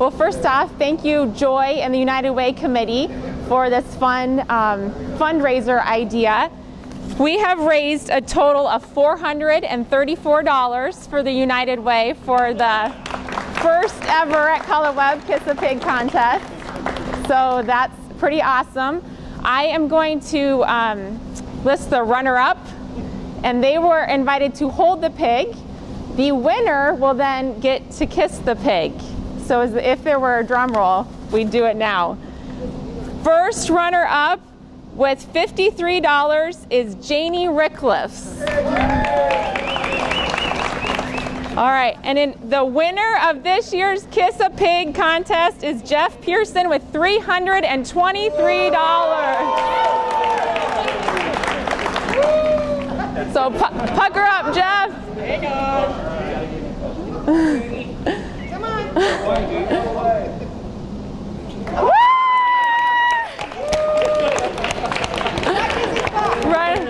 Well, first off, thank you, Joy and the United Way Committee for this fun um, fundraiser idea. We have raised a total of $434 for the United Way for the first ever at Color Web Kiss a Pig contest. So that's pretty awesome. I am going to um, list the runner-up and they were invited to hold the pig. The winner will then get to kiss the pig. So as if there were a drum roll, we'd do it now. First runner-up with $53 is Janie Rickliffs. All right, and in the winner of this year's Kiss a Pig contest is Jeff Pearson with $323. So pu pucker up, Jeff. Hang on. Come on. Right.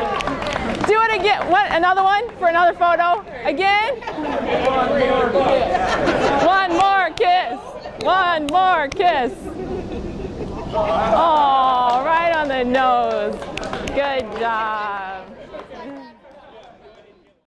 Do it again. What? Another one for another photo. Again. One more kiss. One more kiss. Oh, right on the nose. Good job.